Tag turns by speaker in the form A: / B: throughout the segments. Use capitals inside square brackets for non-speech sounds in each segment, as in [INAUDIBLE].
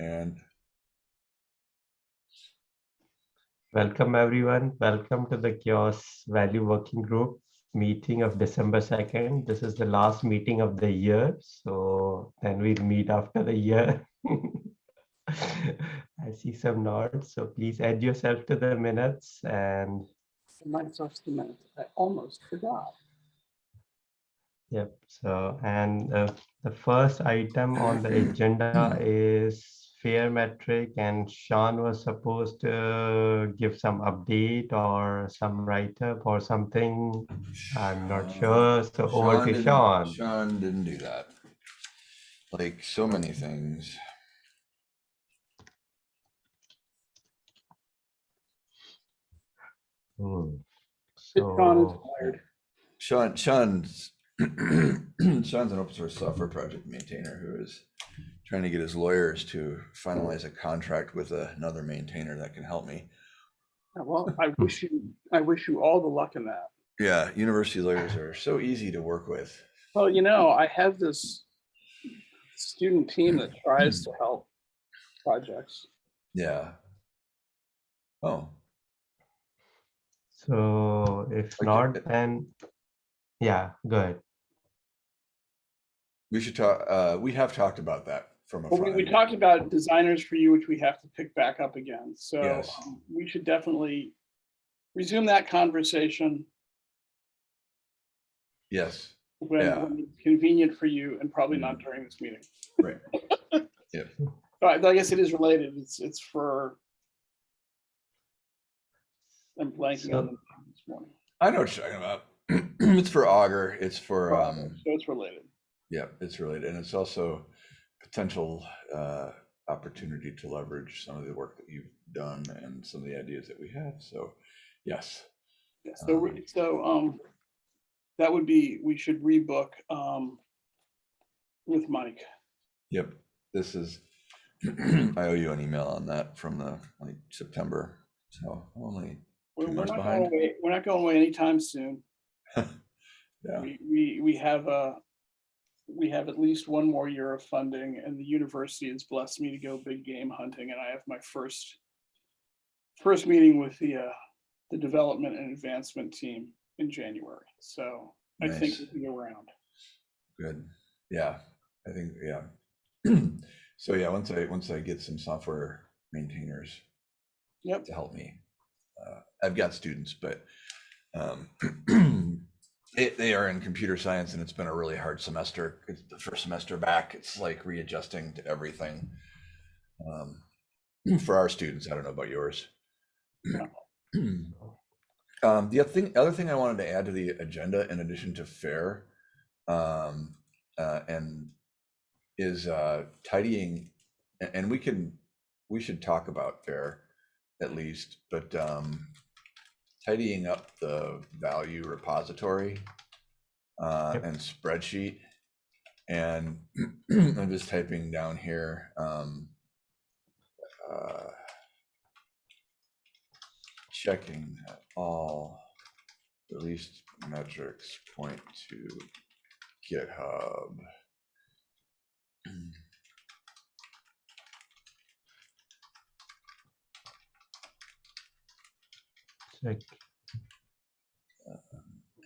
A: And
B: Welcome everyone. Welcome to the CHAOSS Value Working Group meeting of December 2nd. This is the last meeting of the year. So then we'll meet after the year. [LAUGHS] I see some nods. So please add yourself to the minutes and
C: the minutes to the minutes. I almost forgot.
B: Yep. So, and uh, the first item on the [CLEARS THROAT] agenda is fair metric and Sean was supposed to give some update or some write-up or something. I'm not sure. So over to
A: didn't-
B: Sean.
A: Sean didn't do that. Like so many things.
B: Hmm.
C: Sean is
B: So,
C: fired.
A: Sean, Sean's, [CLEARS THROAT] Sean's an open source software project maintainer who is trying to get his lawyers to finalize a contract with another maintainer that can help me.
C: Well, I wish you, I wish you all the luck in that.
A: Yeah, university lawyers are so easy to work with.
C: Well, you know, I have this student team that tries to help projects.
A: Yeah. Oh,
B: so if
A: Okay.
B: not, then yeah, good.
A: we should talk, uh, we have talked about that from a.
C: Well, we, we talked about designers for you, which we have to pick back up again. So
A: Yes.
C: um, we should definitely resume that conversation
A: Yes,
C: when,
A: Yeah.
C: when convenient for you and probably not during this meeting.
A: right. [LAUGHS] Yeah.
C: But I guess it is related. It's, it's for. I'm blanking on
B: So-
C: the this morning.
A: I know what you're talking about. [CLEARS THROAT] It's for Augur, it's for,
C: So
A: um,
C: it's related.
A: yeah, it's related, and it's also potential, uh, opportunity to leverage some of the work that you've done and some of the ideas that we have. so, yes.
C: Yeah, so, re- so, um, that would be, we should rebook, um, with Mike.
A: Yep, this is, [CLEARS THROAT] I owe you an email on that from the, like, September, so only,
C: We're
A: Two
C: we're
A: months
C: not
A: behind.
C: going away, we're not going away anytime soon. [LAUGHS]
A: yeah,
C: We, we, we have a, we have at least one more year of funding and the university has blessed me to go big game hunting and I have my first, first meeting with the, uh, the development and advancement team in January. So I think
A: Nice.
C: we can go around.
A: good, yeah, I think, yeah. [CLEARS THROAT] So, yeah, once I, once I get some software maintainers
C: Yep.
A: to help me. Uh, I've got students, but um, [CLEARS THROAT] it, they are in computer science and it's been a really hard semester. It's the first semester back. It's like readjusting to everything. Um, for our students, I don't know about yours. [CLEARS THROAT] Um, the other thing, other thing I wanted to add to the agenda in addition to fair, um, uh, and is, uh, tidying, and we can, we should talk about fair at least, but, um, tidying up the value repository, uh,
B: Yep.
A: and spreadsheet. And [CLEARS THROAT] I'm just typing down here, um, uh, checking that all released metrics point to GitHub. [CLEARS THROAT]
B: Check.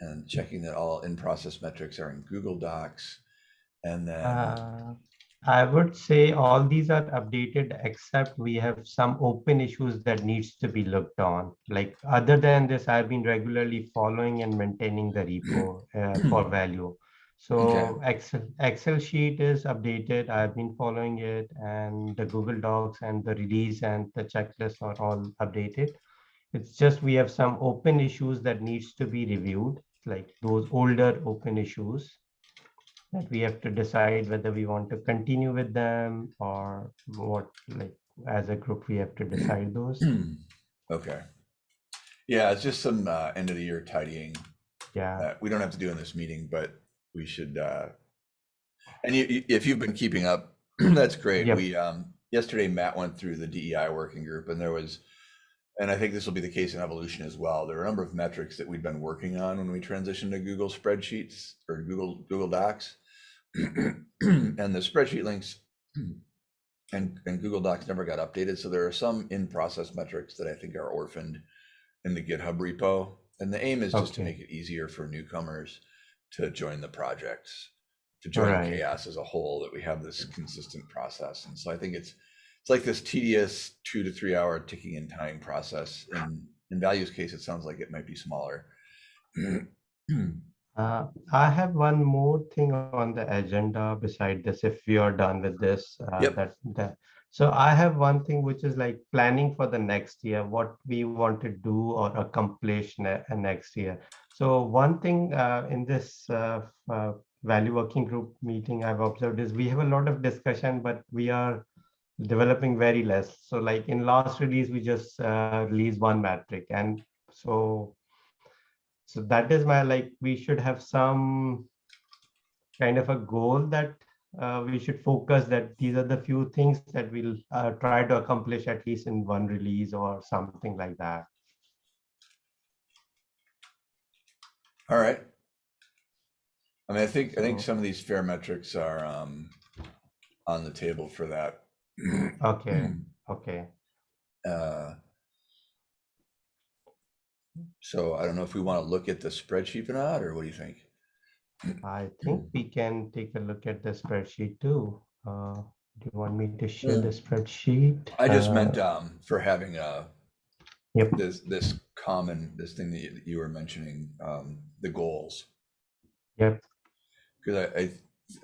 A: And checking that all in-process metrics are in Google Docs. And then,
B: Uh, I would say all these are updated, except we have some open issues that needs to be looked on. Like, other than this, I've been regularly following and maintaining the repo uh, [CLEARS THROAT] for value. So Excel, Excel sheet is updated. I've been following it and the Google Docs and the release and the checklist are all updated. It's just we have some open issues that needs to be reviewed, like those older open issues that we have to decide whether we want to continue with them or what, like, as a group, we have to decide those. [CLEARS THROAT]
A: okay. Yeah, it's just some uh, end of the year tidying
B: Yeah,
A: that we don't have to do in this meeting, but we should, uh, and you, you- if you've been keeping up, [CLEARS THROAT] that's great.
B: Yep.
A: We, um, yesterday Matt went through the DEI working group and there was, and I think this will be the case in evolution as well. There are a number of metrics that we've been working on when we transitioned to Google spreadsheets or Google, Google Docs. [CLEARS THROAT] And the spreadsheet links [CLEARS THROAT] and, and Google Docs never got updated. So there are some in-process metrics that I think are orphaned in the GitHub repo. And the aim is just to make it easier for newcomers to join the projects, to join
B: Right.
A: CHAOSS as a whole, that we have this consistent process. And so I think it's, it's like this tedious two to three hour ticking and tying process. In, in values case, it sounds like it might be smaller. [CLEARS THROAT]
B: Uh, I have one more thing on the agenda beside this, if we are done with this. uh,
A: Yep.
B: That, that, so I have one thing which is like planning for the next year, what we want to do or accomplish ne- uh, next year. So one thing uh, in this uh, uh, value working group meeting I've observed is we have a lot of discussion, but we are developing very less. So like in last release, we just uh, released one metric and so so that is my like we should have some kind of a goal that uh, we should focus that these are the few things that we'll uh, try to accomplish at least in one release or something like that.
A: All right. I mean, I think, I think some of these fair metrics are, um, on the table for that.
B: Okay, [CLEARS THROAT] okay.
A: Uh, So I don't know if we want to look at the spreadsheet or not, or what do you think?
B: I [CLEARS THROAT] think we can take a look at the spreadsheet too. Uh, do you want me to share the spreadsheet?
A: I just
B: Uh,
A: meant, um, for having a
B: Yep.
A: this, this common, this thing that you, that you were mentioning, um, the goals.
B: Yep.
A: Because I, I,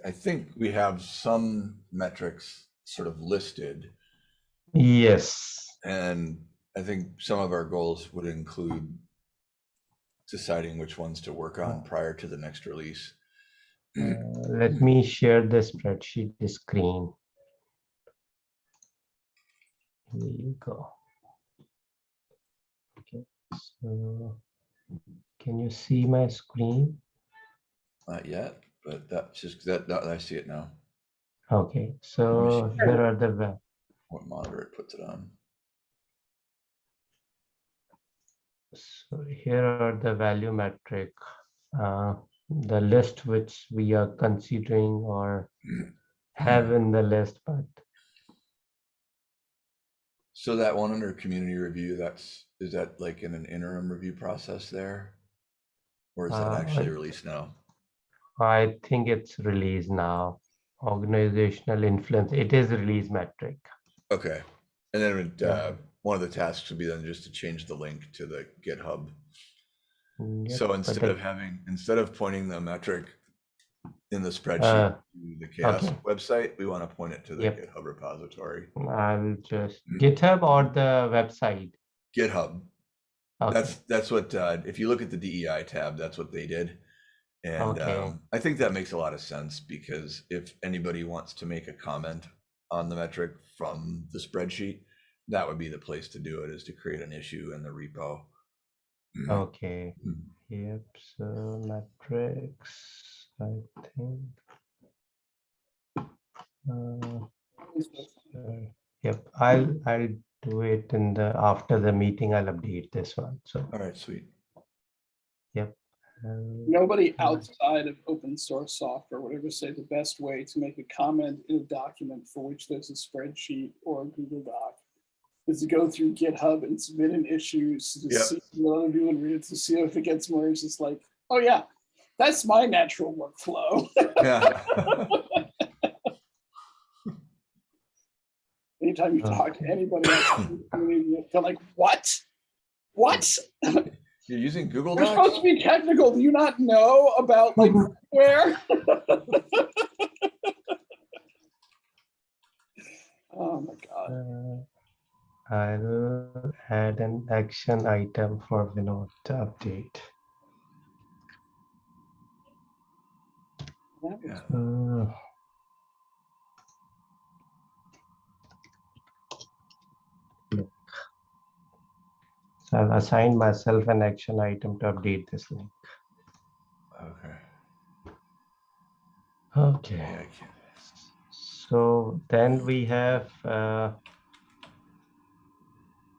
A: I think we have some metrics sort of listed,
B: Yes.
A: and I think some of our goals would include deciding which ones to work on prior to the next release.
B: Uh, let me share the spreadsheet the screen. Here you go. Okay, so can you see my screen?
A: Not yet, but that's just that, that I see it now.
B: Okay, so here are the va-
A: What monitor it puts it on.
B: so here are the value metric, uh, the list which we are considering or [CLEARS THROAT] have in the list, but
A: So that one under community review, that's, is that like in an interim review process there? Or is that
B: Uh,
A: actually released now?
B: I think it's released now. Organizational influence, it is release metric.
A: Okay, and then it,
B: Yeah.
A: uh, one of the tasks would be then just to change the link to the GitHub.
B: Mm, yep,
A: So instead of having, instead of pointing the metric in the
B: Uh,
A: spreadsheet to the CHAOSS
B: okay.
A: website, we want to point it to the
B: Yep.
A: GitHub repository.
B: I'll just
A: Mm.
B: GitHub or the website.
A: GitHub,
B: Okay.
A: that's, that's what, uh, if you look at the DEI tab, that's what they did. And,
B: Okay.
A: um, I think that makes a lot of sense because if anybody wants to make a comment on the metric from the spreadsheet, that would be the place to do it, is to create an issue in the repo.
B: Okay.
A: Mm.
B: Yep. So metrics, I think. Uh, uh, yep. I'll I'll do it in the after the meeting. I'll update this one. So.
A: All right, sweet.
B: Uh,
C: Nobody outside of open source software would ever say the best way to make a comment in a document for which there's a spreadsheet or a Google Doc is to go through GitHub and submit an issue to
A: Yep.
C: see what other people read it to see if it gets merged. It's just like, oh yeah, that's my natural workflow.
A: Yeah. [LAUGHS]
C: Anytime you talk to anybody, else in the community, they're like, what? What? [LAUGHS]
A: You're using Google Docs?
C: We're supposed to be technical. Do you not know about like [LAUGHS] where? [LAUGHS] oh my god.
B: uh, I'll add an action item for Vinod to update.
A: Yeah.
B: Uh, So I've assigned myself an action item to update this link.
A: Okay.
B: Okay,
A: Yeah,
B: so then we have, uh,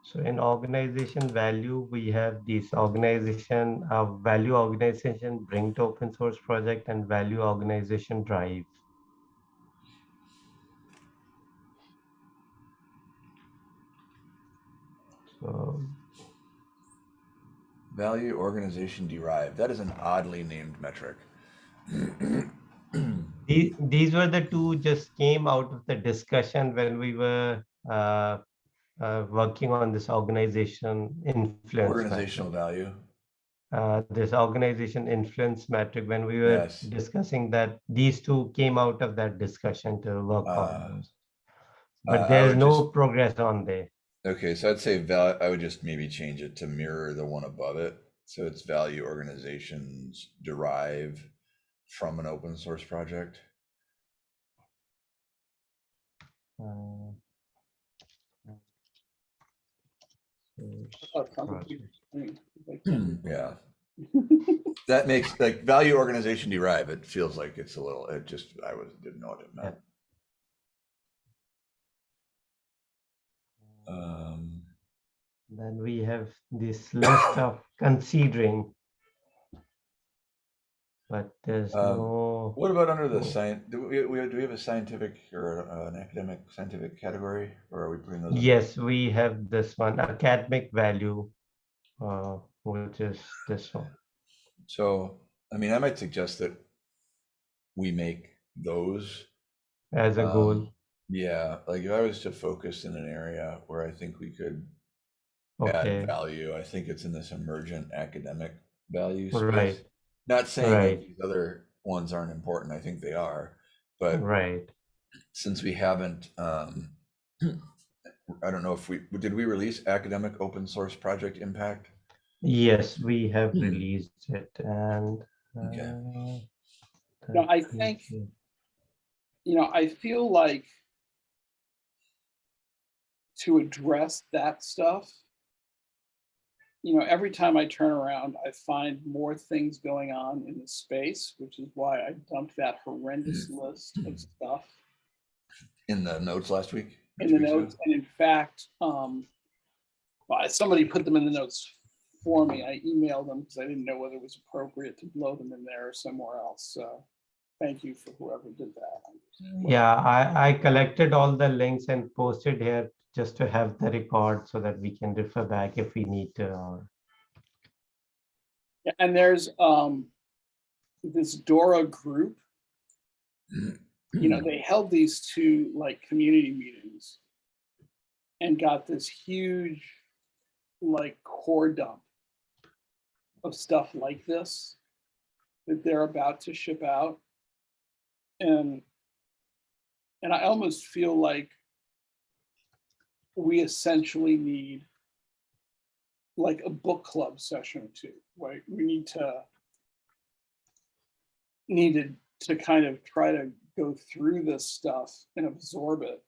B: so in organization value, we have this organization, uh, value organization, bring to open source project and value organization drive.
A: Value organization derived. That is an oddly named metric. [CLEARS THROAT]
B: these, these were the two just came out of the discussion when we were uh, uh, working on this organization influence. metric.
A: Organizational value.
B: uh, this organization influence metric when we were
A: Yes.
B: discussing that these two came out of that discussion to work
A: Uh,
B: on those.
A: uh,
B: But there's no
A: just-
B: progress on there.
A: Okay, so I'd say val, I would just maybe change it to mirror the one above it. So it's value organizations derive from an open source project.
B: Uh,
C: Oh, probably.
B: project.
C: I mean, like,
A: Yeah. [LAUGHS] That makes like value organization derive, it feels like it's a little, it just, I was, didn't know what it meant. Um,
B: Then we have this list of [COUGHS] considering. But there's
A: Um,
B: no,
A: what about under the science, do we, we, do we have a scientific or uh, an academic scientific category? Or are we putting those?
B: yes, we have this one academic value, uh, which is this one.
A: So, I mean, I might suggest that we make those
B: as a goal.
A: Yeah, like if I was to focus in an area where I think we could
B: Okay,
A: add value, I think it's in this emergent academic value
B: Right.
A: space. Not saying that
B: Right.
A: these other ones aren't important, I think they are, but
B: right.
A: since we haven't, um, [CLEARS THROAT] I don't know if we, did we release academic open source project impact?
B: Yes, we have
A: Hmm.
B: released it and.
A: Okay.
B: uh,
C: No, I
B: that
C: think-
B: it.
C: you know, I feel like to address that stuff, you know, every time I turn around, I find more things going on in the space, which is why I dumped that horrendous list of stuff
A: In the notes last week?
C: in the
A: weeks ago?
C: notes. And in fact, um, somebody put them in the notes for me. I emailed them because I didn't know whether it was appropriate to blow them in there or somewhere else. So thank you for whoever did that.
B: Yeah, I, I collected all the links and posted here just to have the record so that we can refer back if we need to.
C: Yeah, and there's um this Dora group, you know, they held these two like community meetings and got this huge like core dump of stuff like this that they're about to ship out. And and I almost feel like we essentially need like a book club session or two, right? We need to needed to kind of try to go through this stuff and absorb it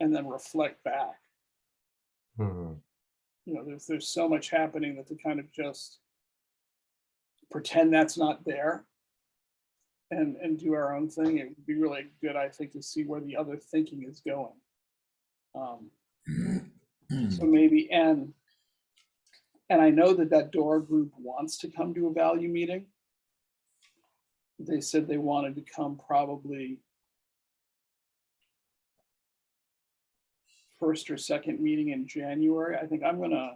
C: and then reflect back.
B: Hmm,
C: You know, there's there's so much happening that to kind of just pretend that's not there and and do our own thing, it would be really good, I think, to see where the other thinking is going. Um, So maybe, and, and I know that that Dora group wants to come to a value meeting. They said they wanted to come probably first or second meeting in January. I think I'm gonna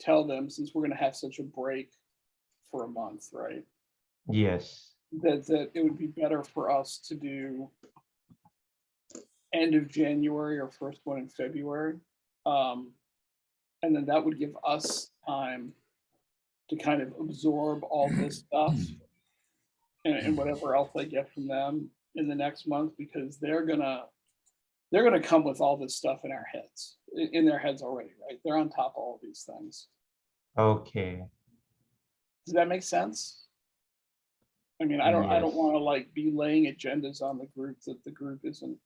C: tell them, since we're gonna have such a break for a month, right?
B: Yes,
C: that that it would be better for us to do end of January or first one in February. Um, and then that would give us time to kind of absorb all this [CLEARS THROAT] stuff and, and whatever else I get from them in the next month, because they're gonna, they're gonna come with all this stuff in our heads, in, in their heads already, right? They're on top of all these things.
B: okay,
C: Does that make sense? I mean, I don't, I don't wanna like be laying agendas on the group that the group isn't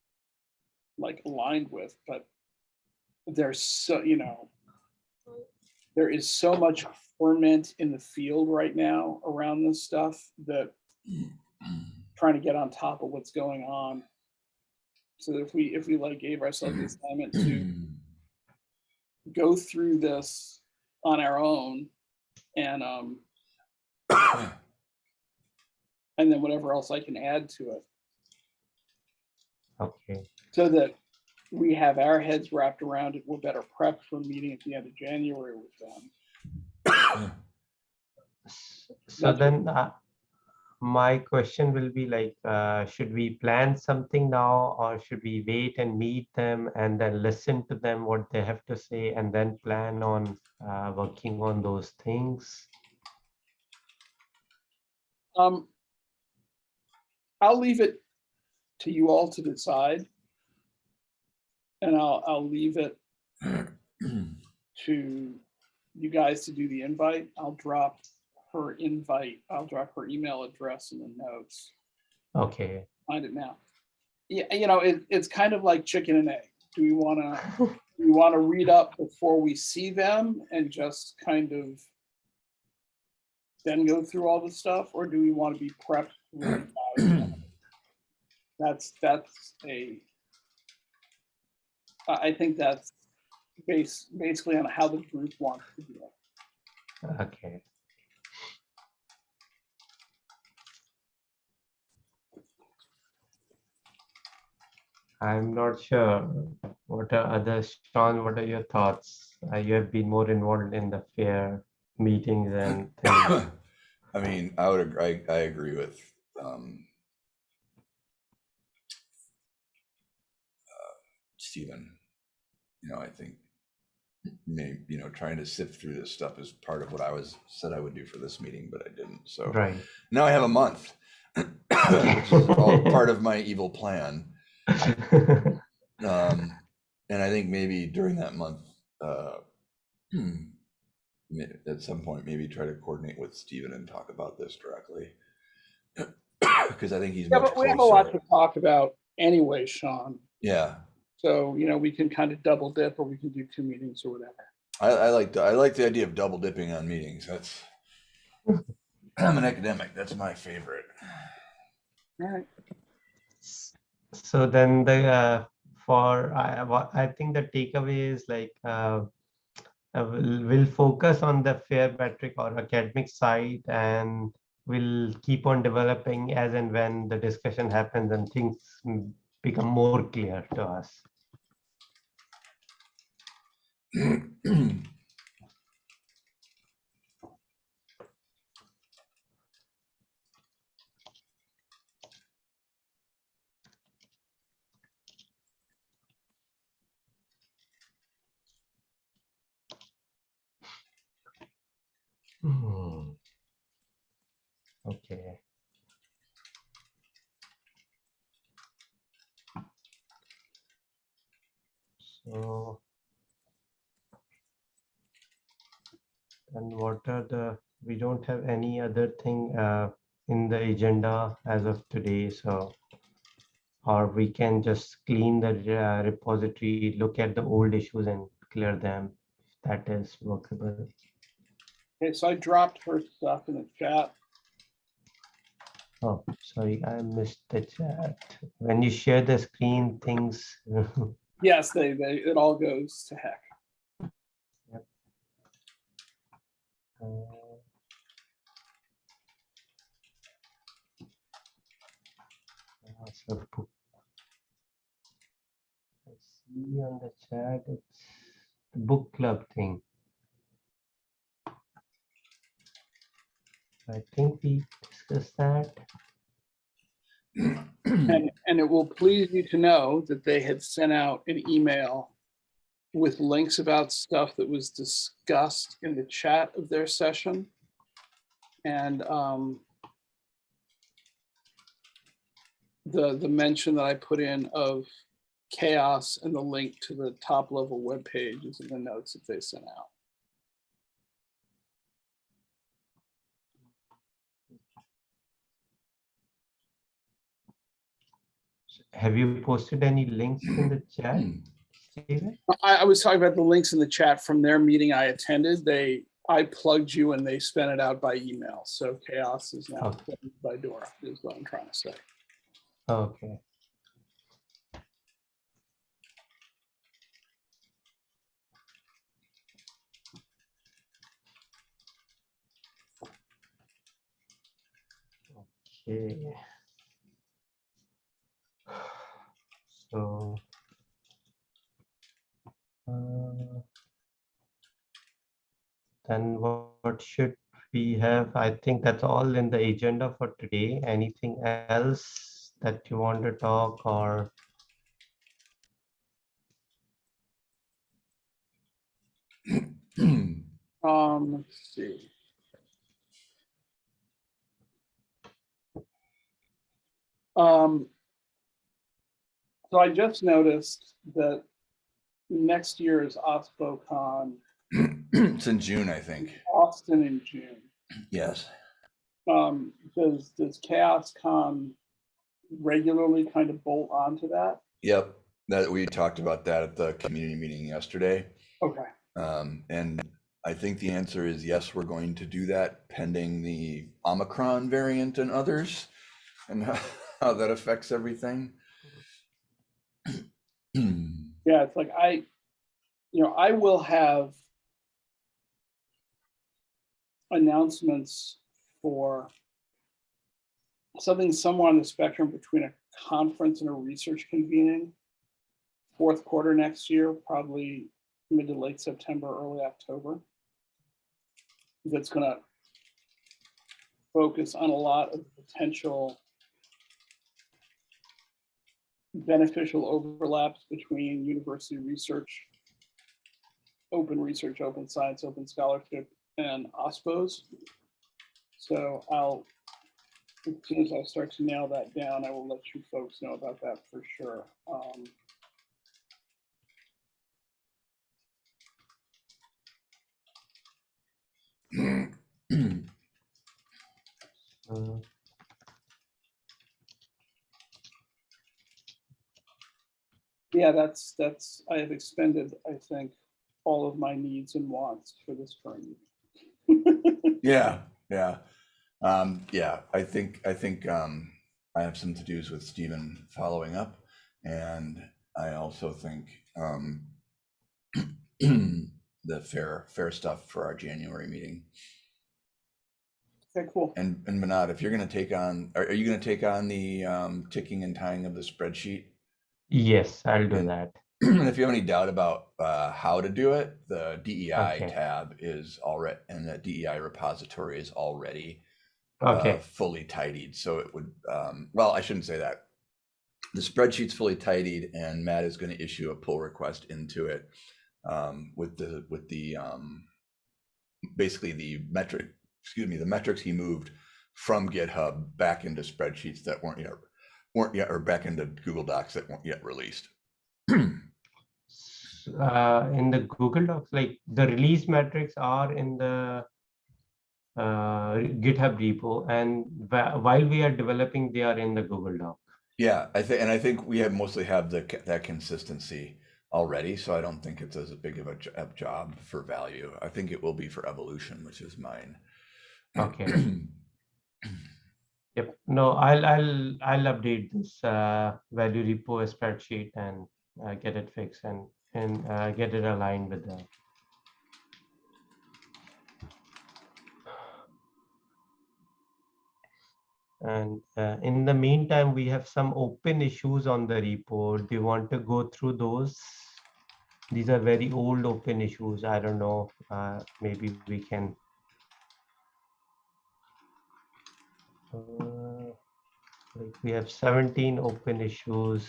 C: like aligned with, but there's so, you know, there is so much ferment in the field right now around this stuff that trying to get on top of what's going on. So if we, if we like gave ourselves the assignment to go through this on our own and, um, [COUGHS] and then whatever else I can add to it.
B: okay,
C: So that we have our heads wrapped around it, we're better prepped for meeting at the end of January with them.
B: So
C: That's
B: then, uh, my question will be like, uh, should we plan something now or should we wait and meet them and then listen to them, what they have to say and then plan on uh, working on those things?
C: Um, I'll leave it to you all to decide. And I'll, I'll leave it to you guys to do the invite. I'll drop her invite. I'll drop her email address in the notes.
B: Okay,
C: Find it now. Yeah, you know, it, it's kind of like chicken and egg. Do we want to, [LAUGHS] we want to read up before we see them and just kind of then go through all the stuff, or do we want to be prepped? [CLEARS THROAT] That's, that's a, I, I think that's base, basically on how the group wants to do it.
B: okay. I'm not sure. What are others, Sean, what are your thoughts? Uh, You have been more involved in the fair meetings [COUGHS] and things.
A: I mean, I would agree, I agree with, um, uh, Stephen. You know, I think maybe, you know, trying to sift through this stuff is part of what I was, said I would do for this meeting, but I didn't, so.
B: Right.
A: Now I have a month. Which is all [LAUGHS] part of my evil plan. Um, and I think maybe during that month, uh, hmm, at some point, maybe try to coordinate with Stephen and talk about this directly. [COUGHS] Because I think he's
C: Yeah,
A: much
C: but we have a lot to talk about anyway, Sean.
A: Yeah,
C: So, you know, we can kind of double dip or we can do two meetings or whatever.
A: I, I like, the- I like the idea of double dipping on meetings. That's, [CLEARS THROAT] I'm an academic. That's my favorite.
C: All right.
B: So then the, uh, for, I, I think the takeaway is like, uh, uh, we'll, we'll focus on the fair metric or academic side and we'll keep on developing as and when the discussion happens and things become more clear to us. Hmm. Okay. And what are the, we don't have any other thing uh, in the agenda as of today, so. Or we can just clean the uh, repository, look at the old issues and clear them. if That is workable.
C: Okay, so I dropped her stuff in the chat.
B: Oh, sorry, I missed the chat. When you share the screen, things. [LAUGHS]
C: Yes, they, they, it all goes to heck.
B: Book- I see on the chat, it's the book club thing. I think we discussed that.
C: And, and it will please you to know that they had sent out an email with links about stuff that was discussed in the chat of their session. And um, the, the mention that I put in of CHAOSS and the link to the top level webpage is in the notes that they sent out.
B: Have you posted any links in the chat?
C: I, I was talking about the links in the chat from their meeting I attended. They, I plugged you and they sent it out by email. So CHAOSS is now
B: oh.
C: Okay. by Dora is what I'm trying to say.
B: Okay. Okay. [SIGHS] So Then what what should we have? I think that's all in the agenda for today. Anything else that you want to talk or?
C: Um, let's see. Um. So I just noticed that next year is OSPOCon [CLEARS THROAT]
A: It's in June, I think.
C: Austin in June.
A: Yes.
C: Um, does, does CHAOSScon regularly kind of bolt onto that?
A: Yep. That we talked about that at the community meeting yesterday.
C: Okay,
A: Um, and I think the answer is yes, we're going to do that pending the Omicron variant and others and how, [LAUGHS] how that affects everything. [CLEARS THROAT]
C: yeah, it's like I, you know, I will have announcements for something somewhere on the spectrum between a conference and a research convening. Fourth quarter next year, probably mid to late September, early October. That's gonna focus on a lot of potential beneficial overlaps between university research, open research, open science, open scholarship, and OSPOs. So I'll, as soon as I start to nail that down, I will let you folks know about that for sure. Um, [CLEARS THROAT]
B: uh,
C: Yeah, that's, that's, I have expended, I think, all of my needs and wants for this current. year. [LAUGHS]
A: Yeah, yeah. Um, yeah, I think, I think, um, I have some to-dos with Stephen following up. And I also think, um, [CLEARS THROAT] the fair, fair stuff for our January meeting.
C: Okay, cool.
A: And, and Manad, if you're gonna take on, are, are you gonna take on the, um, ticking and tying of the spreadsheet?
B: Yes, I'll do that.
A: And-
B: that. [CLEARS THROAT]
A: if you have any doubt about uh, how to do it, the DEI
B: Okay.
A: tab is already, and the DEI repository is already
B: Okay,
A: uh, fully tidied. So it would, um, well, I shouldn't say that. The spreadsheet's fully tidied, and Matt is going to issue a pull request into it um, with the with the um, basically the metric, excuse me, the metrics he moved from GitHub back into spreadsheets that weren't yet weren't yet or back into Google Docs that weren't yet released. [CLEARS THROAT]
B: Uh, in the Google Docs, like the release metrics are in the uh, GitHub repo, and while we are developing, they are in the Google Doc.
A: Yeah, I think, and I think we have mostly have the that consistency already, so I don't think it's as big of a, a job for value. I think it will be for evolution, which is mine.
B: Okay. [CLEARS THROAT] Yep. No, I'll I'll I'll update this uh, value repo spreadsheet and uh, get it fixed and and uh, get it aligned with the. And uh, in the meantime, we have some open issues on the report. Do you want to go through those? These are very old open issues. I don't know. Uh, maybe we can. Uh, like we have 17 open issues.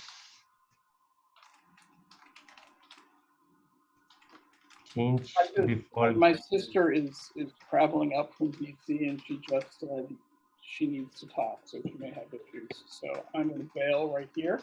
B: Change
C: I just-
B: default.
C: My sister is, is traveling up from DC and she just said she needs to talk, so she may have issues. So I'm gonna bail right here.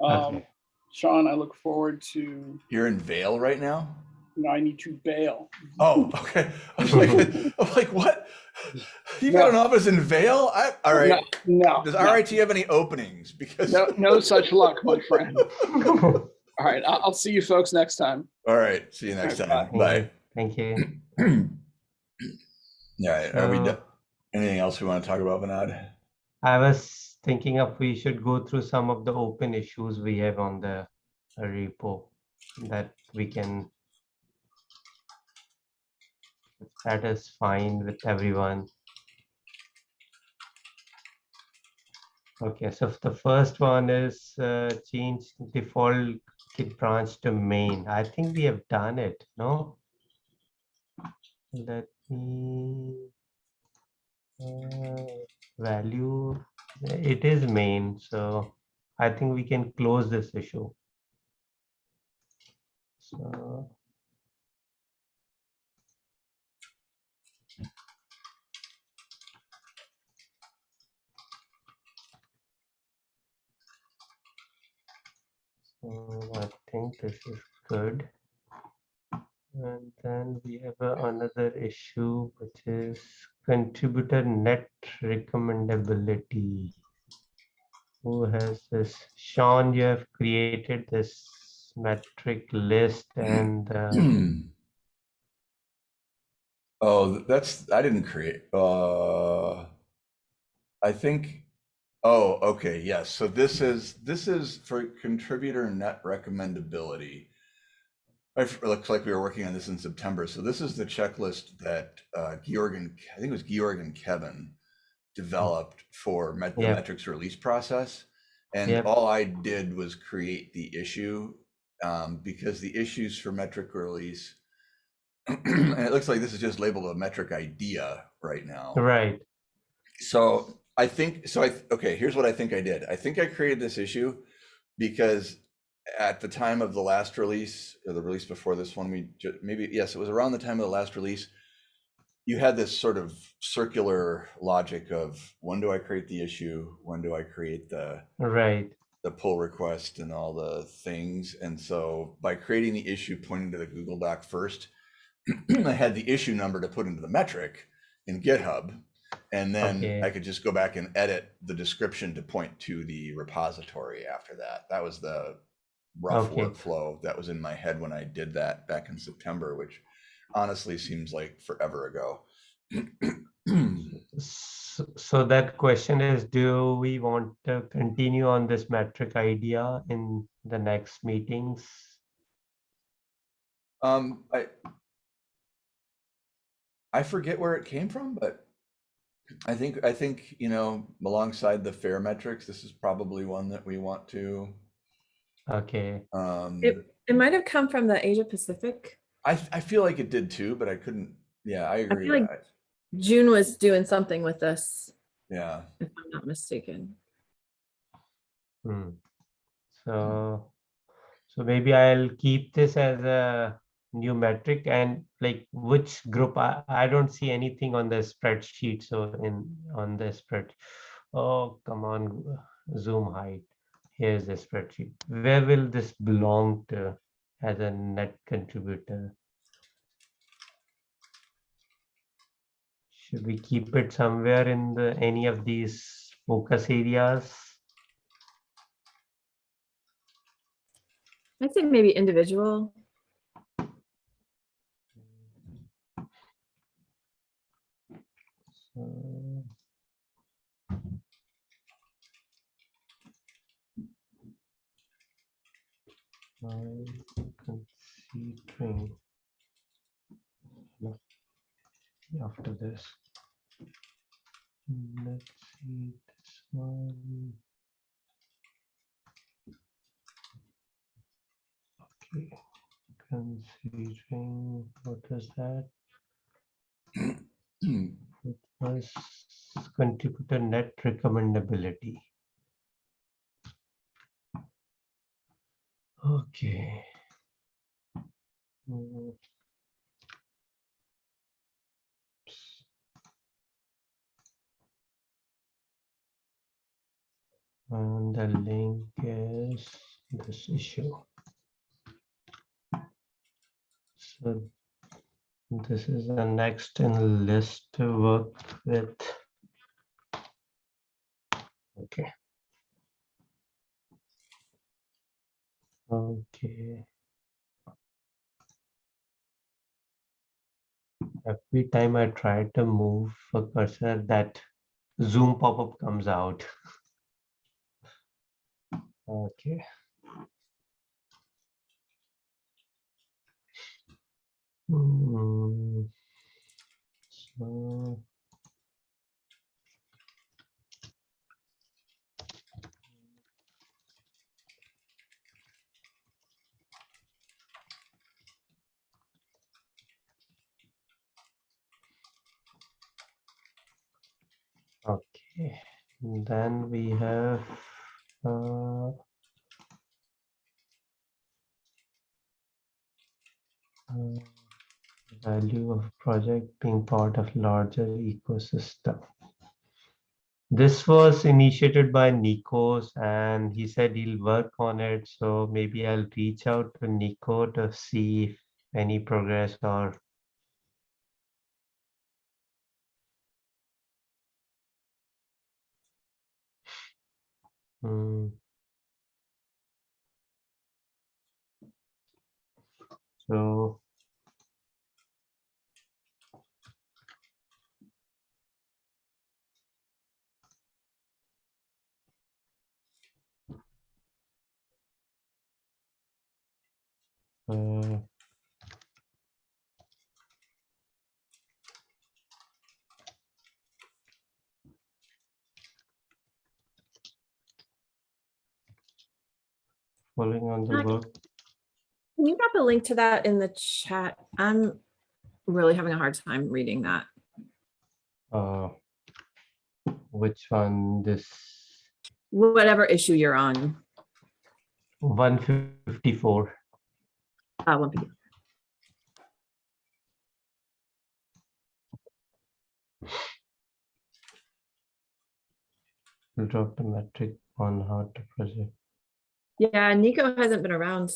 C: Um,
B: Okay.
C: Sean, I look forward to,
A: You're in Vale right now?
C: no, I need to bail.
A: Oh, okay. I was like, [LAUGHS] I'm like, what? [LAUGHS] You got
C: No.
A: an office in Vale? I, all right.
C: No, No,
A: Does
C: no,
A: RIT have any openings? Because
C: no, no [LAUGHS] such luck, my friend. [LAUGHS] All right, I'll, I'll see you folks next time.
A: all right. See you next
C: All
A: time.
C: right,
A: Bye.
B: Thank you. [CLEARS THROAT]
A: Yeah. Are we?
B: So-
A: do- Anything else we want to talk about, Vinod?
B: I was thinking of we should go through some of the open issues we have on the repo that we can. That is fine with everyone. Okay, so the first one is uh, change default skip branch to main. I think we have done it, no? Let me uh, value, it is main, so I think we can close this issue. So. So I think this is good. And then we have another issue, which is contributor net recommendability. Who has this? Sean, you have created this metric list and uh, [CLEARS THROAT]
A: Oh, that's, I didn't create, uh, I think, oh, okay, yes, so this is, this is for contributor net recommendability. It looks like we were working on this in September, so this is the checklist that, uh, Georg and, I think it was Georg and Kevin developed for met-
B: Yeah.
A: metrics release process. And all I did was create the issue, um, because the issues for metric release [CLEARS THROAT] and it looks like this is just labeled a metric idea right now.
B: right,
A: So I think, so I, okay, here's what I think I did. I think I created this issue because at the time of the last release, or the release before this one, we ju- maybe, yes, it was around the time of the last release. You had this sort of circular logic of when do I create the issue? When do I create the,
B: right,
A: the pull request and all the things. And so by creating the issue pointing to the Google Doc first, [CLEARS THROAT] I had the issue number to put into the metric in GitHub. And then
B: Okay.
A: I could just go back and edit the description to point to the repository after that. That was the rough
B: Okay.
A: workflow that was in my head when I did that back in September, which honestly seems like forever ago. [CLEARS THROAT]
B: So that question is, do we want to continue on this metric idea in the next meetings?
A: Um, I I forget where it came from, but I think I think you know alongside the fair metrics, this is probably one that we want to.
B: Okay,
A: Um,
D: It, it might have come from the Asia Pacific.
A: I I feel like it did too, but I couldn't. Yeah, I agree.
D: like-
A: I-
D: June was doing something with this,
A: yeah,
D: if I'm not mistaken.
B: hmm. So, so maybe I'll keep this as a new metric and like which group, I, I don't see anything on the spreadsheet, so in, on the spread. Oh, come on, zoom height. Here's the spreadsheet. Where will this belong to as a net contributor? Should we keep it somewhere in the, any of these focus areas?
D: I think maybe individual.
B: So. I'm considering. no, After this. Let's see this one. Okay, considering, what is that? It was contributor net recommendability. Okay. Mm. And the link is this issue. So this is the next in list to work with. Okay. Okay. Every time I try to move a cursor, that Zoom pop-up comes out. Okay. Hmm. So. Okay, then we have uh, uh, value of project being part of larger ecosystem. This was initiated by Nikos and he said he'll work on it. So maybe I'll reach out to Nico to see if any progress or Hmm. So. Uh, Following on the work.
D: Can you drop a link to that in the chat? I'm really having a hard time reading that.
B: Uh, which one? This
D: Whatever issue you're on.
B: one fifty-four.
D: Uh, one fifty-
B: Drop the metric on how to project.
D: Yeah, Nico hasn't been around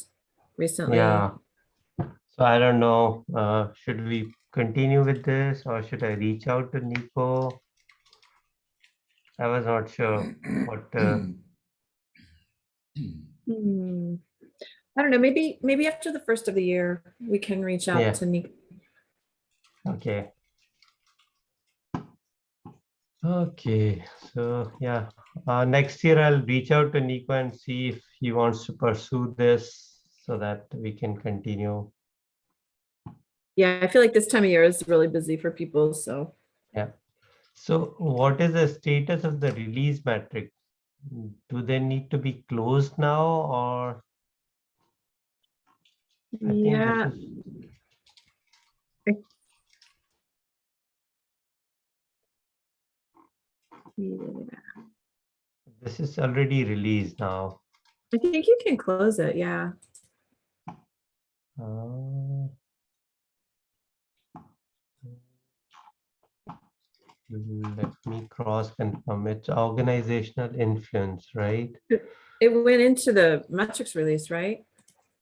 D: recently.
B: Yeah. So I don't know. Uh, should we continue with this or should I reach out to Nico? I was not sure what. Uh,
D: Hmm. I don't know, maybe, maybe after the first of the year, we can reach
B: Yeah.
D: out to Nico.
B: Okay. Okay, so yeah, uh, next year I'll reach out to Nico and see if he wants to pursue this so that we can continue.
D: Yeah, I feel like this time of year is really busy for people, so.
B: Yeah, so what is the status of the release metric? Do they need to be closed now or? I
D: Yeah, yeah.
B: This is already released now.
D: I think you can close it, yeah.
B: Uh, Let me cross confirm. It's organizational influence, right?
D: It went into the metrics release, right?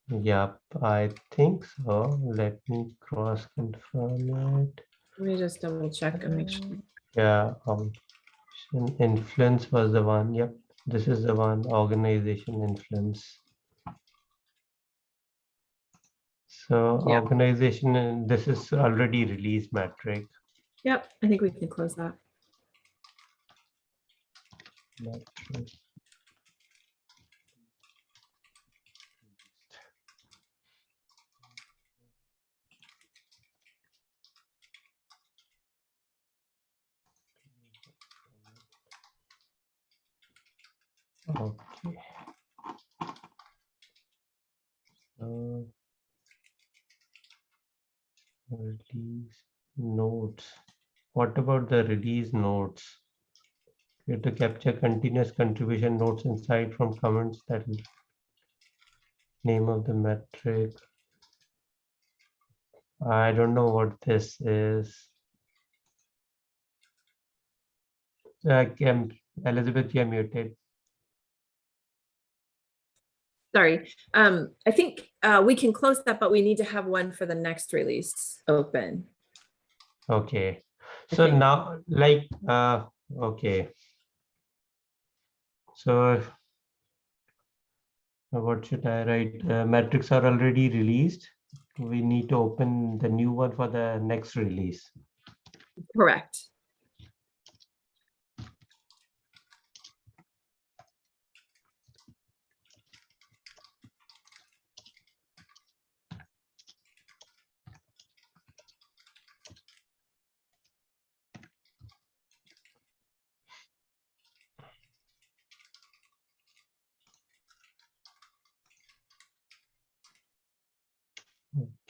B: Yep, I think so. Let me cross confirm it.
D: Let me just double check and make sure.
B: Yeah, um, in- influence was the one. Yep, this is the one, organization influence. So
D: Yeah.
B: organization, and this is already released metric.
D: Yep, I think we can close that.
B: metric. Okay. So Release notes. What about the release notes? You have to capture continuous contribution notes inside from comments that name of the metric. I don't know what this is. Uh, Elizabeth, you're muted.
D: Sorry, um, I think, uh, we can close that, but we need to have one for the next release open.
B: Okay, so
D: think-
B: now, like, uh, okay. So. What should I write? Uh, metrics are already released. We need to open the new one for the next release.
D: Correct.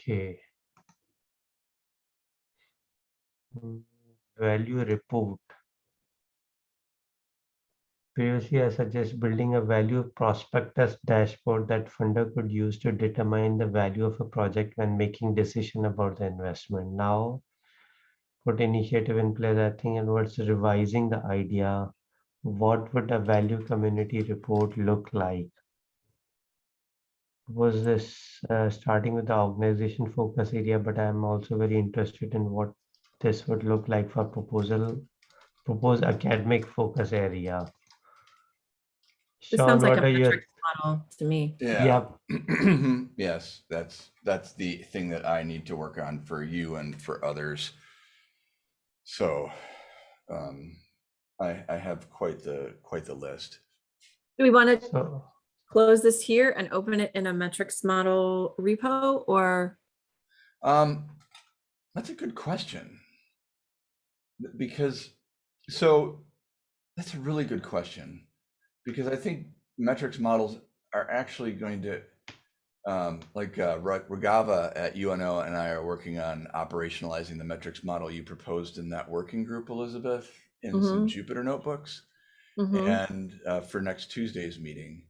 B: Okay. Value report. previously I suggest building a value prospectus dashboard that funder could use to determine the value of a project when making decision about the investment. Now, put initiative in place, I think, and what's revising the idea. What would a value community report look like? Was this uh, starting with the organization focus area, but I'm also very interested in what this would look like for proposal, proposed academic focus area.
D: This
B: Sean,
D: sounds like a
B: are your-
D: model to me.
A: Yeah. [CLEARS THROAT] Yes, that's, that's the thing that I need to work on for you and for others. So, um, I, I have quite the, quite the list.
D: Do we want to
B: So,
D: close this here and open it in a metrics model repo or?
A: Um, that's a good question. Because, so, that's a really good question. Because I think metrics models are actually going to, um, like, uh, Ra- Ragava at UNO and I are working on operationalizing the metrics model you proposed in that working group, Elizabeth, in some Jupyter notebooks
D: Mhm.
A: and uh, for next Tuesday's meeting.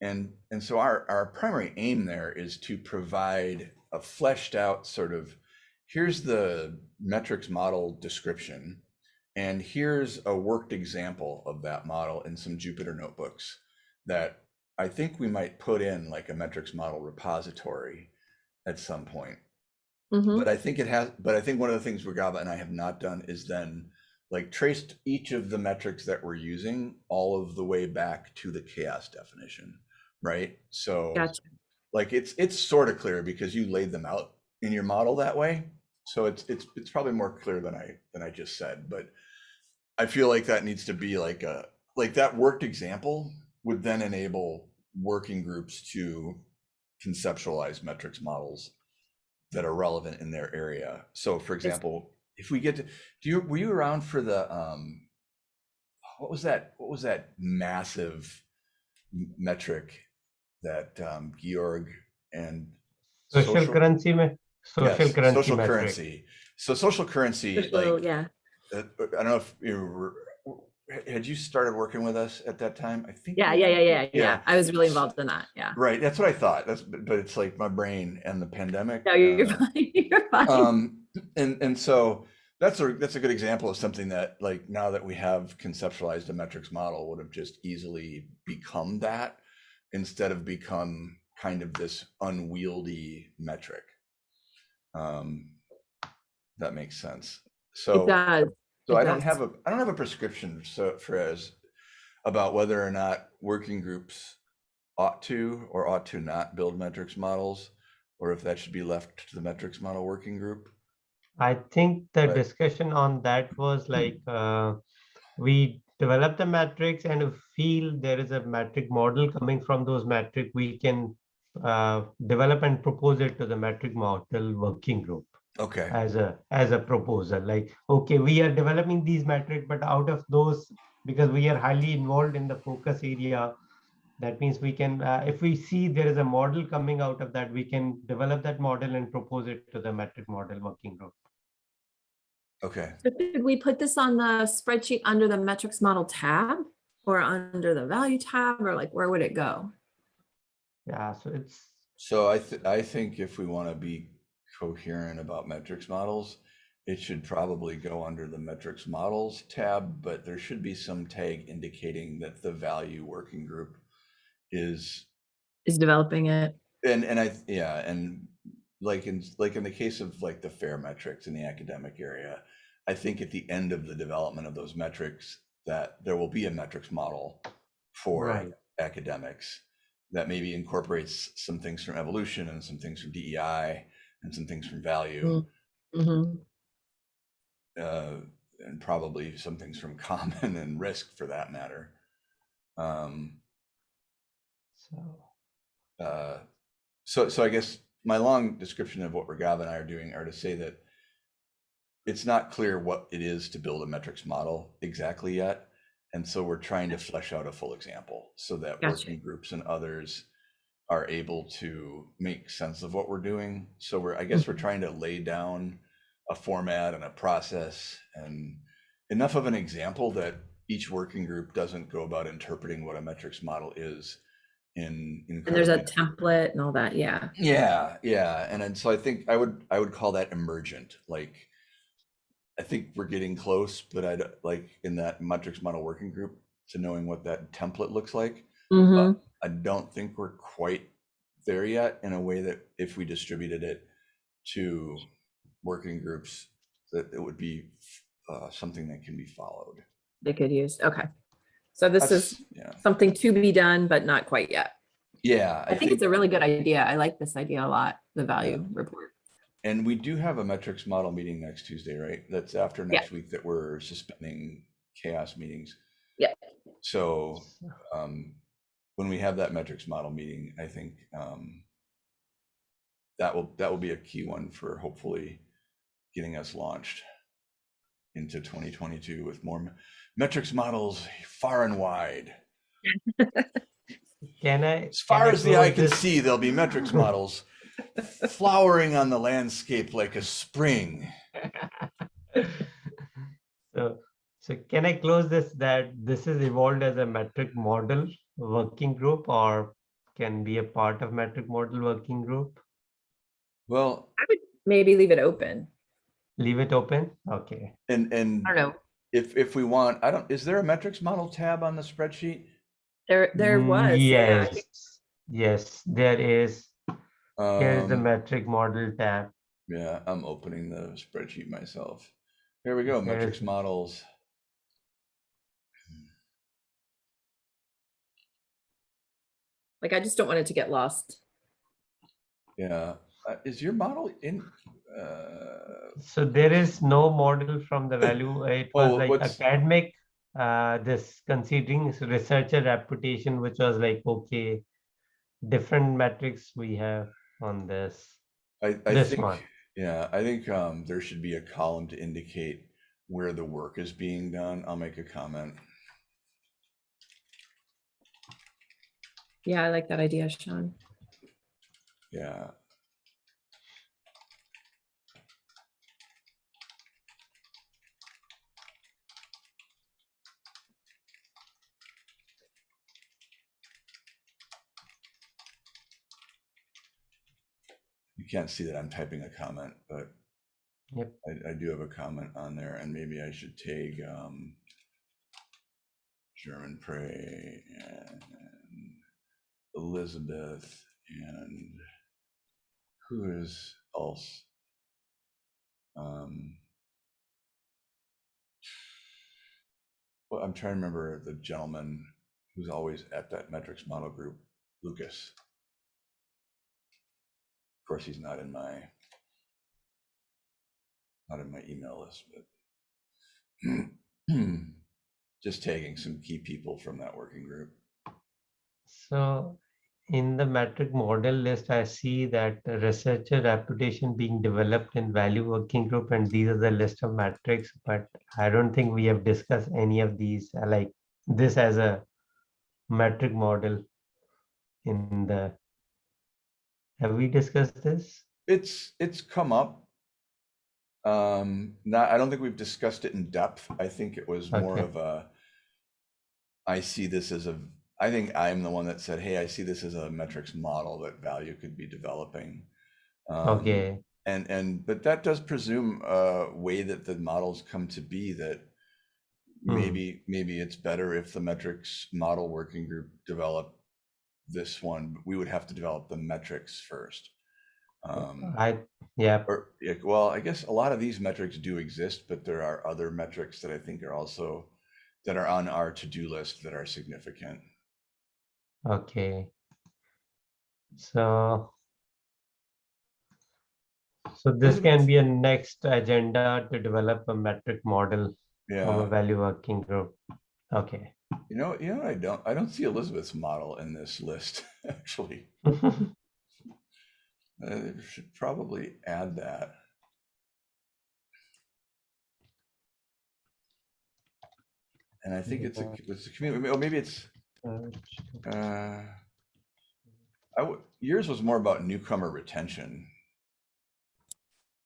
A: And and so our our primary aim there is to provide a fleshed out sort of here's the metrics model description and here's a worked example of that model in some Jupyter notebooks that I think we might put in like a metrics model repository at some point
D: Mhm.
A: but I think it has, but I think one of the things Regava and I have not done is then like traced each of the metrics that we're using all of the way back to the CHAOSS definition, right? So
D: Gotcha.
A: like it's it's sort of clear because you laid them out in your model that way. So it's it's it's probably more clear than I than I just said, but I feel like that needs to be like a like that worked example would then enable working groups to conceptualize metrics models that are relevant in their area. So for example, if we get to do you were you around for the um what was that what was that massive metric that um Georg and
B: social currency, social
A: yes,
B: currency
A: social currency. So social currency
D: So,
A: like
D: yeah,
A: uh, I don't know if you were, had you started working with us at that time? I think.
D: yeah, yeah, yeah, yeah,
A: Yeah.
D: yeah. I was really involved in that. Yeah.
A: Right, that's what I thought. That's but but it's like my brain and the pandemic.
D: No, you're
A: uh,
D: fine. [LAUGHS] You're fine.
A: um and and so that's a that's a good example of something that like now that we have conceptualized a metrics model would have just easily become that instead of become kind of this unwieldy metric. Um that makes sense. So
D: It does.
A: so
D: it
A: i don't have a i don't have a prescription so for as about whether or not working groups ought to or ought to not build metrics models or if that should be left to the metrics model working group
B: I think the
A: Right.
B: discussion on that was like, uh, we develop the metrics and feel there is a metric model coming from those metric, we can uh, develop and propose it to the metric model working group
A: okay
B: as a, as a proposal, like, okay, we are developing these metric, but out of those, because we are highly involved in the focus area, that means we can, uh, if we see there is a model coming out of that, we can develop that model and propose it to the metric model working group.
A: Okay
D: So Did we put this on the spreadsheet under the metrics model tab or under the value tab or like where would it go?
B: Yeah, so it's,
A: So I th- I think if we want to be coherent about metrics models, it should probably go under the metrics models tab, but there should be some tag indicating that the value working group is
D: Is developing it?
A: and and I yeah, and like in like in the case of like the fair metrics in the academic area, I think at the end of the development of those metrics that there will be a metrics model for
B: Right.
A: academics that maybe incorporates some things from evolution and some things from DEI and some things from value
D: Mhm.
A: uh, and probably some things from [LAUGHS] common and risk for that matter. Um,
B: so,
A: uh, so so I guess my long description of what Raghav and I are doing are to say that it's not clear what it is to build a metrics model exactly yet. And so we're trying to flesh out a full example so that
D: Gotcha.
A: working groups and others are able to make sense of what we're doing. So we're, I guess we're mm-hmm. trying to lay down a format and a process and enough of an example that each working group doesn't go about interpreting what a metrics model is in.
D: And there's a template and all that, yeah.
A: Yeah, yeah, and then so I think I would I would call that emergent. Like, I think we're getting close, but I'd like in that metrics model working group to knowing what that template looks like.
D: Mhm.
A: I don't think we're quite there yet in a way that if we distributed it to working groups, that it would be uh, something that can be followed.
D: They could use, okay. So this is
A: yeah,
D: something to be done, but not quite yet.
A: yeah.
D: I think it's a really good idea. I like this idea a lot, the value report.
A: And we do have a metrics model meeting next Tuesday, right? That's after
D: Yeah.
A: next week that we're suspending CHAOSS meetings.
D: Yeah.
A: So um, when we have that metrics model meeting, I think um, that will that will be a key one for hopefully getting us launched into 2022 with more metrics models far and wide. [LAUGHS]
B: Can I?
A: As far
B: can I
A: as the eye
B: close
A: can
B: this-
A: see, there'll be metrics [LAUGHS] models flowering on the landscape like a spring.
B: So, so can I close this that this is evolved as a metric model working group or can be a part of metric model working group?
A: Well, I would
D: Maybe leave it open.
B: Leave it open? Okay.
A: and and
D: I don't know.
A: If if we want, I don't. Is there a metrics model tab on the spreadsheet?
D: There, there was.
B: Yes, yes, there is. Here's the
A: Um,
B: metric model tab.
A: yeah, I'm opening the spreadsheet myself. Here we go.
B: There
A: Metrics
B: is-
A: models.
D: Like, I just don't want it to get lost.
A: Yeah, uh, is your model in? Uh,
B: So there is no model from the value. [COUGHS] It was
A: Oh,
B: like
A: what's-
B: academic, uh, this considering researcher reputation, which was like, okay, different metrics we have on this.
A: I I
B: This
A: think.
B: one.
A: Yeah, I think um, there should be a column to indicate where the work is being done. I'll make a comment.
D: Yeah, I like that idea, Sean.
A: Yeah. You can't see that I'm typing a comment, but
B: Yep.
A: I, I do have a comment on there and maybe I should take, um, Germonprez and Elizabeth and who is else? Um, well, I'm trying to remember the gentleman who's always at that metrics model group, Lucas. Of course, he's not in my not in my email list, but [CLEARS THROAT] just taking some key people from that working group.
B: So in the metric model list, I see that researcher reputation being developed in value working group, and these are the list of metrics, but I don't think we have discussed any of these, like this as a metric model in the, have we discussed this?
A: It's it's come up. Um, not I don't think we've discussed it in depth. I think it was more
B: Okay.
A: of a I see this as a I think I'm the one that said, hey, I see this as a metrics model that value could be developing. Um,
B: Okay,
A: and and but that does presume a way that the models come to be that
B: Hmm.
A: maybe maybe it's better if the metrics model working group develop this one but we would have to develop the metrics first um
B: I, yeah,
A: or yeah, well i guess a lot of these metrics do exist but there are other metrics that i think are also that are on our to-do list that are significant
B: okay. So so this can be a next agenda to develop a metric model of a value working group. Okay.
A: You know you know what i don't i don't see elizabeth's model in this list [LAUGHS] actually [LAUGHS] Uh, they should probably add that. And I think it's a, it's a community, or maybe it's, uh, I yours was more about newcomer retention.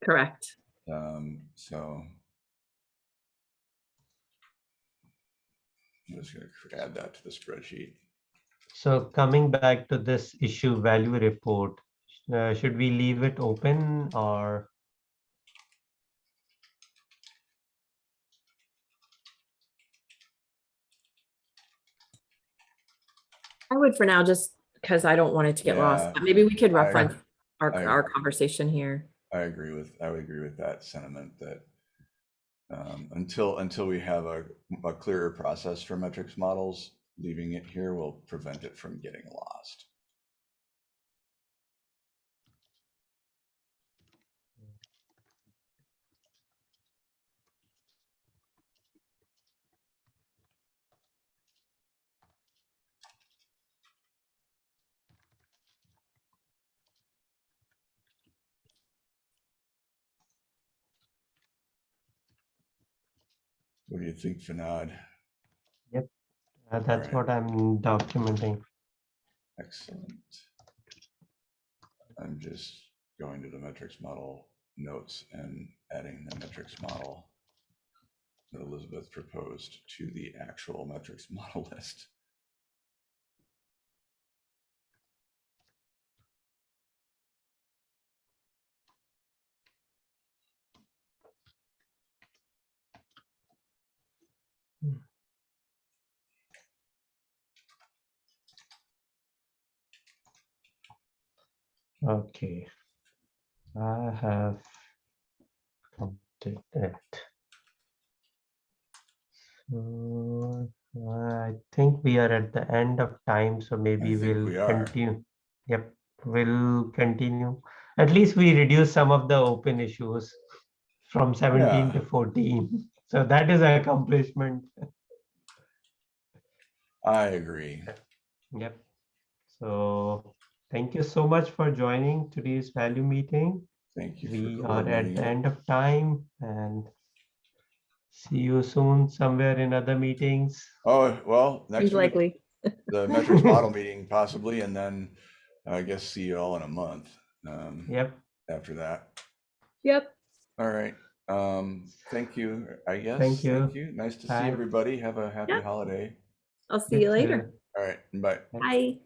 D: Correct.
A: Um, so. I'm just gonna add that to the spreadsheet.
B: So coming back to this issue value report, uh, should we leave it open or?
D: I would for now, just because I don't want it to get
A: Yeah,
D: lost, but maybe we could
A: I-
D: reference our,
A: I-
D: our conversation here.
A: I agree with, I would agree with that sentiment that um, until, until we have a, a clearer process for metrics models, leaving it here will prevent it from getting lost. What do you think, Fanad?
B: Uh, That's
A: Alright.
B: what I'm documenting.
A: Excellent. I'm just going to the metrics model notes and adding the metrics model that Elizabeth proposed to the actual metrics [LAUGHS] model list.
B: Okay. I have completed it. So I think we are at the end of time, so maybe we'll
A: we
B: continue. Yep, we'll continue. At least we reduce some of the open issues from seventeen
A: Yeah.
B: to fourteen. So that is an accomplishment.
A: I agree.
B: Yep. So thank you so much for joining today's value meeting.
A: Thank you.
B: We are at the end of time and see you soon somewhere in other meetings.
A: Oh, well, next
D: Seems
A: week,
D: likely.
A: the [LAUGHS] metrics model meeting possibly, and then I guess see you all in a month. um,
B: Yep.
A: After that.
D: Yep.
A: All right. Um, thank you, I guess.
B: Thank you.
A: Thank you. Nice to see
B: Bye.
A: everybody. Have a happy
D: Yeah.
A: holaday.
D: I'll see you later.
A: All right, bye.
B: Bye.
D: Bye.